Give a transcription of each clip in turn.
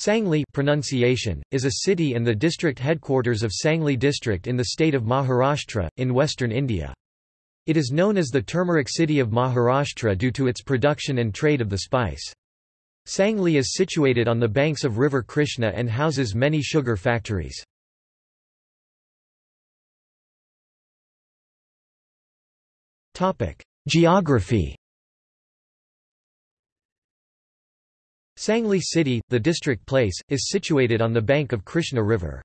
Sangli pronunciation, is a city and the district headquarters of Sangli district in the state of Maharashtra, in western India. It is known as the turmeric city of Maharashtra due to its production and trade of the spice. Sangli is situated on the banks of river Krishna and houses many sugar factories. Geography Sangli city, the district place, is situated on the bank of Krishna River.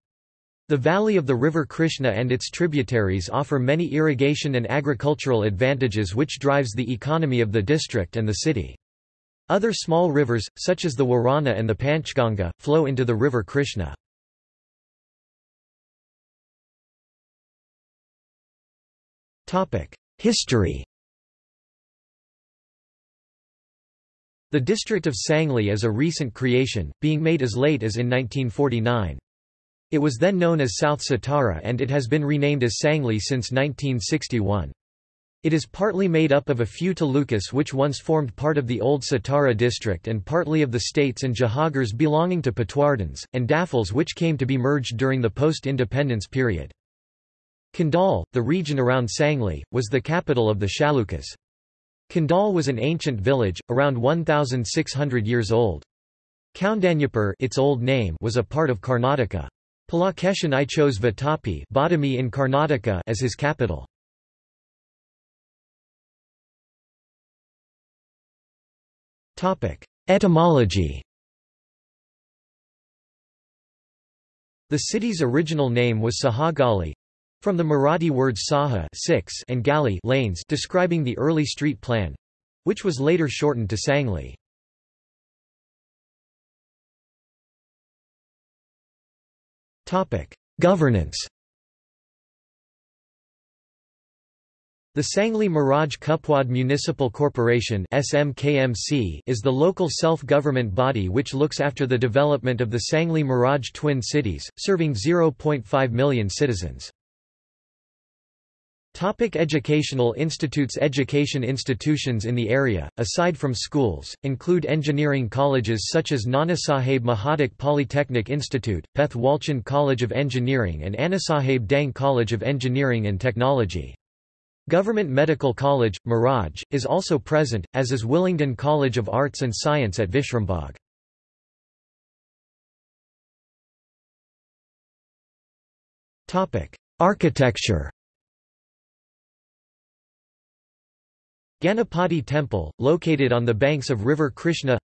The valley of the river Krishna and its tributaries offer many irrigation and agricultural advantages which drives the economy of the district and the city. Other small rivers, such as the Warana and the Panchganga, flow into the river Krishna. History The district of Sangli is a recent creation, being made as late as in 1949. It was then known as South Satara and it has been renamed as Sangli since 1961. It is partly made up of a few talukas which once formed part of the old Satara district and partly of the states and jahagirs belonging to Patwardhans, and Daffels which came to be merged during the post-independence period. Kundal, the region around Sangli, was the capital of the Chalukyas. Kundal was an ancient village, around 1,600 years old. Kaundanyapur its old name was a part of Karnataka. Pulakeshin I chose Vatapi Badami in Karnataka as his capital. Etymology The city's original name was Sahagali, from the Marathi words Saha six and Gali lanes describing the early street plan, which was later shortened to Sangli. Governance The Sangli Miraj Kupwad Municipal Corporation SMKMC is the local self-government body which looks after the development of the Sangli Miraj twin cities, serving 0.5 million citizens. Topic educational institutes Education institutions in the area, aside from schools, include engineering colleges such as Nanasaheb Mahadik Polytechnic Institute, Peth Walchand College of Engineering and Annasaheb Dang College of Engineering and Technology. Government Medical College, Miraj, is also present, as is Willingdon College of Arts and Science at Vishrambagh. Architecture Ganapati Temple, located on the banks of River Krishna.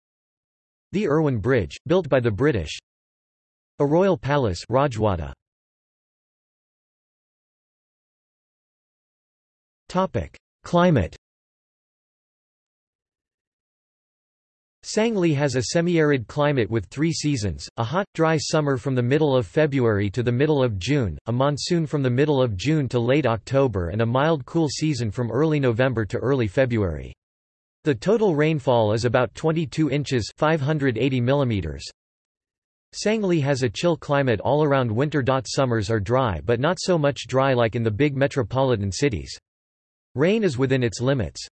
The Irwin Bridge, built by the British. A royal palace Rajwada. Climate Sangli has a semi-arid climate with three seasons, a hot, dry summer from the middle of February to the middle of June, a monsoon from the middle of June to late October and a mild cool season from early November to early February. The total rainfall is about 22 inches 580 millimeters. Sangli has a chill climate all around winter. Summers are dry but not so much dry like in the big metropolitan cities. Rain is within its limits.